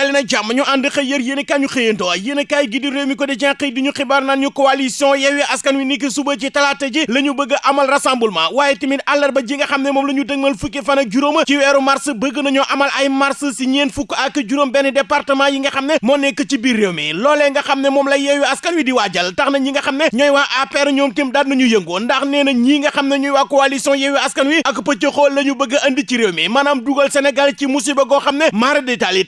dali na jàmm ñu ànd xëy yër yéen kaay ñu xëyantoo yéen kaay gi di mi ko di jen xëy di ñu coalition Yewwi Askan Wi niki suba ci talaata ji la ñu bëgg amal rassemblement. Waaye tamit àllarba ji nga xam ne moom la ñu dëgmal fukki fan ak juróom ci weeru mars bëgg nañoo amal ay mars si ñeen fukk ak juróom benn département yi nga xam ne moo nekk ci biir mi. Nga xam ne moom la Yewwi Askan Wi di waajal tax na ñi nga xam ne ñooy waa APR ñoom tim daal nañu yëngoo ndax nee na ñii nga xam ne ñooy waa coalition Yewwi Askan Wi ak pëcc xool la ñu bëgg andi ci réew mi. Maanaam Sénégal ci musiba goo xam ne mara détail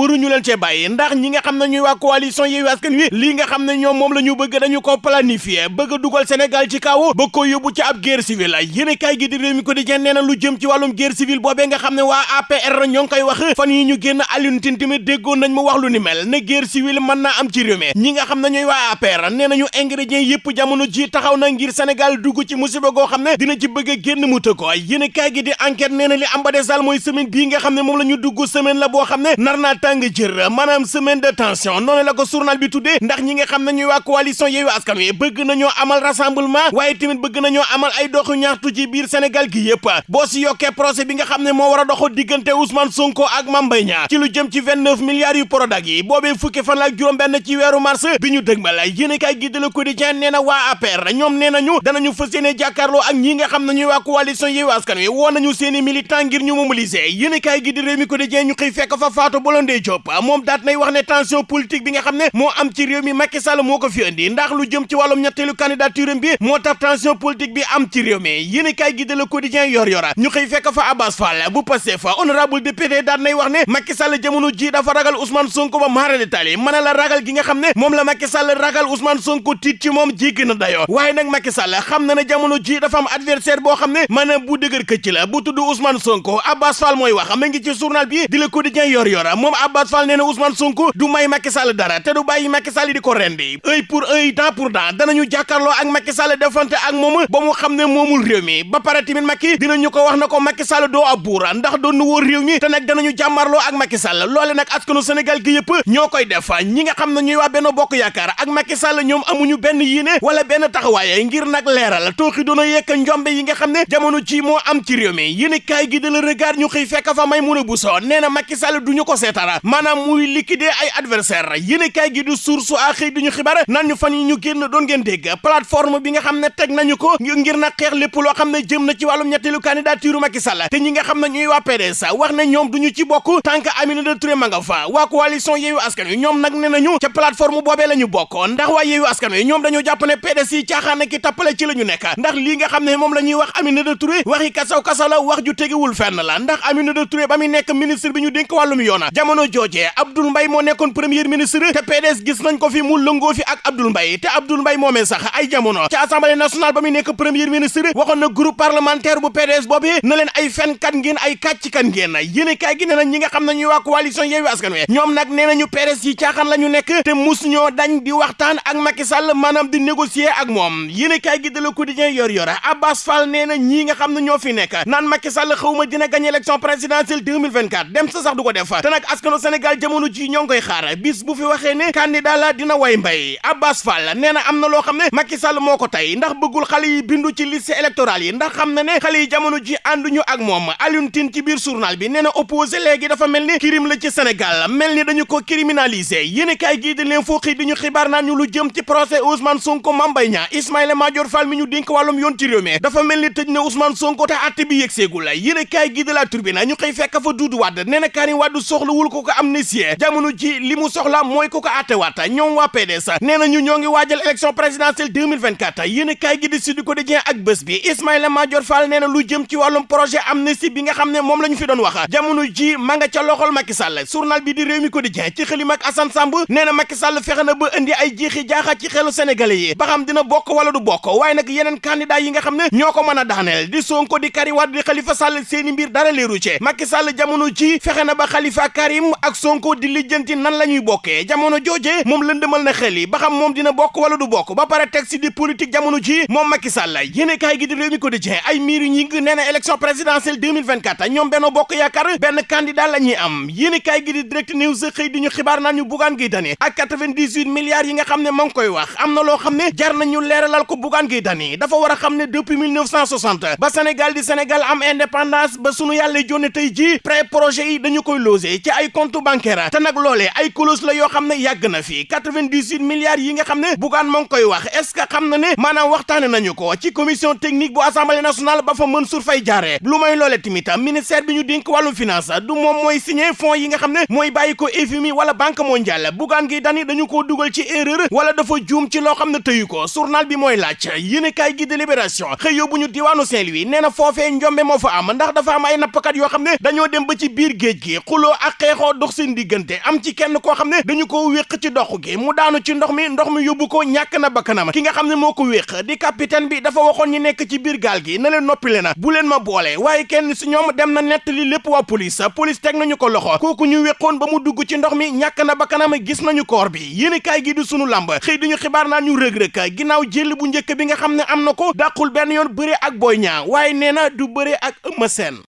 waruñu leen cee bàyyi ndax ñi nga xam ne ñooy waa coalition Yewwi Askan Wi lii nga xam ne ñoom moom la ñu bëgg dañu ko planifier bëgg a dugal Sénégal ci kaw ba ko yóbbu ci ab guerre civile yéen kaay gi di réew mi quotidien nee na lu jëm ci wàllum guerre civile boobee nga xam waa APR ñoo ngi koy wax fan yi ñu génn Alioune Tine tamit déggoon nañ mu wax lu ni mel ne guerre civile mën naa am ci réew mi ñi nga xam ne waa APR nee nañu ingrédients yëpp jamono ji taxaw na ngir Sénégal dugg ci musiba goo xam ne dina ci bëgg a génn mu të ko yéen kaay gi di enquête nee na li am ba desal mooy semaine bii nga xam ne moom la ñu dugg semaine la boo xam ne nar naa tàng jër maanaam semaine de tension. Noonu la ko journal bi tuddee ndax ñi nga xam ñuy waa coalition Yewwi Askan Wi bëgg nañoo amal rassemblement waaye tamit bëgg nañoo amal ay doxu ñaxtu ci biir Sénégal gi yëpp boo si yokkee procès bi nga xam ne moo war a doxo diggante Ousmane Sonko ak Mame Mbaye Niang ci lu jëm ci vingt-neuf milliards yu Prodac yi boobee fukki fan la ak juróom benn ci weeru mars bi ñu dëgmal kay gi de Le Quotidien nee na waa APR ñoom nee nañu danañu fas jàkkaarloo ak ñi nga xam ne ñuy waa coalition Yewwi Askan Wi woo nañu seeni militant ngir ñu mobiliser. Yéen kay gi di Rewmi Quotidien ñu xëy fekk fa Fatou Blondin Diop moom daat nay wax ne tension politique bi nga xam ne am ci réew mi Macky Sall moo ko fi andi ndax lu jëm ci wàllum ñetteelu candidature bi moo tax tension politique bi am ci réew mi. Yéen kay gi de Le Quotidien yor yora ñu xëy fekk fa Abbas Fall bu Pastef fa honorable député daat nay wax ne Macky Sall jamono ji dafa ragal Ousmane Sonko ba maara détaillé mën a la ragal gi nga xam ne la Macky Sall ragal Ousmane Sonko tiit ci moom jéggi na dayoo. Waaye nag Macky Sall xam na jamono ji dafa am adversaire boo xam ne mën a bu dëgër këcc la bu tudd Ousmane Sonko. Abbas Fall mooy wax ma ngi ci journal bi di Le Quotidien yor yora moom Abbas Fall nee na Ousmane Sonko du may Macky Sall dara te du bàyyi Macky Sall di ko rendi. Œil pour œil dent pour dent danañu jàkkaarloo ak Macky Sall defante ak moom ba mu xam ne moomul réew mi. Ba pare tamit Macky dinañu ko wax na ko Macky Sall doo ab buur ndax doon nu wóor réew mi te nag danañu jàmmarloo ak Macky Sall. Loole nag askanu Sénégal gi yëpp ñoo koy def. Ñi nga xam ne ñuy waa Benno Bokk Yaakaar ak Macky Sall ñoom amuñu benn yéene wala benn taxawaay ngir nag leeral. Tooxi doona yekk yi nga jamono ji moo am ci réew mi. Yéen kaay gi de la regard ñu xëy fekk fa Bousso. Nee na Macky Sall duñu ko maanaam muy liquider ay adversaire yéen kaay gi du source a duñu xibaar naan ñu fan yi ñu génn doon ngeen dégg plateforme bi nga xam ne teg nañu ko ngir na xeex lépp loo xam ne jëm na ci wàllum ñetteelu candidature Macky Sall. Te ñi nga xam ne ñuy waa PDS wax ne ñoom duñu ci bokk tant que Aminata Touré ma nga fa. Waa coalition Yewwi Askan Wi ñoom nag ne ca plateforme boobee la ñu bokk. Ndax waa Yewwi Askan Wi ñoom dañoo jàpp ne PDS yi caaxaan ki tappale ci la ñu nekk. Ndax lii nga xam ne moom la ñuy wax Aminata Touré waxi kasaw kasaw la wax ju fenn la. Ndax Aminata Touré nekk ministre bi ñu dénk wàllum yoona jamono joojee Abdoul Mbaye moo nekkoon premier ministre te PDS gis nañ ko fi mu lëngoo fi ak Abdoul Mbaye te Abdoul Mbaye moomee sax ay jamono ci assemblée nationale ba muy nekk premier ministre waxoon na groupe parlementaire bu PDS boobu na leen ay fenkat ngeen ay kàcckat ngeen yéene kaay gi ne na ñi nga xam ne ñuy waa coalition Yewwi Askan Wi ñoom nag nee nañu PDS yi caaxaan la ñu nekk te mus ñoo dañ di waxtaan ak Macky Sall maanaam di négocier ak moom yéene kaay gi de Le Quotidien yor yor Abbas Fall nee na ñii nga xam ñoo fi nekk naan Macky Sall xawma dina gagné élection présidentielle 2024 dem sa sax du ko def te nag askanu Sénégal jamono ji ñoo xaar. Bis bu fi waxee ne candidat la dina way mbay. Abbas Fall nee na am na loo Macky Sall moo ko tey ndax bëggul xale yi bindu ci liste électorale yi ndax xam na ne yi jamono ji ànduñu ak moom. Alioune Tine ci biir journal bi nee na opposé léegi dafa mel ni crime la ci Sénégal. Mel ni dañu ko criminalisé yéen kaay gii di leen foo xëy di ñu xibaar ñu lu jëm ci procès Ousmane Sonko Niang. Ismaïla Madior Fall mi ñu dénk wàllum yoon ci dafa mel ni tëj na Ousmane Sonko te àtte bi yegseegul yéen kaay gii de la Tribune ñu xëy fekk fa Doudou Wade. Nee na Karim Wade soxlawul ko ko amnistie jamono ji li mu soxla mooy ko ko àtte waat ñoom waa PDS nee ñu ñoo ngi waajal élection présidentielle 2024 yéen gi di Sud Quotidien ak bés bi. Ismaïla Madior Fall nee lu jëm ci wàllum projet amnistie bi nga xam ne moom la fi doon wax. Jamono ji ma loxol Macky Sall. Journal bi di Rewmi Quotidien ci xëlim ak Assane Samb nee na fexe na ba indi ay jiixi jaaxa ci xelu sénégalais yi. Ba dina bokk wala du bokk. Waaye nag yeneen a daaneel. Ak Sonko di lijjanti nan la ñuy bokkee. Jamono jooje moom lëndëmal na xel yi ba xam dina bokk wala du bokk. Ba pare teg di politique jamono ji moom Macky Sall. Yéene kaay gi di Rewmi Quotidien ay miir ñi ngi na élection présidentielle 2024 ñoom Benno Bokk Yaakaar benn candidat la ñuy am. Yéene kaay gi di Direct News xëy di ñu xibaar naan ñu Bougane Gueye Dany ak 98 milliards yi nga xam ne ma ngi koy wax. Am na loo jar nañu ko Bougane Gueye Dany. Dafa war a depuis 1960 ba Sénégal di Sénégal am indépendance ba sunu yàlla jonne tey ji pré projet yi dañu koy logé ci ay compte bancaire te nag loolee ay clause la yoo xam ne yàgg na fi 98 milliards yi nga xam ne bugaan moo ngi wax est-ce que xam na ne nañu ko ci commission technique bu assemblée nationale ba fa Mansour Faye jaaree lu may loole tamit ministère bi ñu dénk wàllum finance du moom mooy signé fonds yi nga xam ne mooy bàyyi ko wala banque mondiale bugaan gi dani dañu koo dugal ci erreur wala dafa juum ci loo xam ne tëyu ko journal bi mooy laaj yéene kaay gi délibération xëy yóbbu ñu diwaanu Saint-Louis nee na foofee moo fa am ndax dafa am ay nappkat yoo xam ne dañoo dem ba ci biir géej gi xuloo ak xeexoo dox seen diggante am ci kenn koo xam ne dañu ko wéq ci dox gi mu daanu ci ndox mi ndox mi yóbbu ko na bakkanam ki nga xam ne moo ko wéq di capitaine bi dafa waxoon ñi nekk ci biir gaal gi na leen noppile na bu leen ma boole waaye kenn si ñoom dem na nettali lépp waa police police teg nañu ko loxo kooku ñu wéqoon ba mu dugg ci ndox mi ñàkk na bakkanam gis nañu koor bi yéen kaay gi di sunu làmb xëy diñu xibaar naa ñu rëg-rëg ginnaaw jël bu njëkk bi nga xam ne am na ko dàqul yoon bëre ak Boy Niang waaye nee na du bëre ak Sène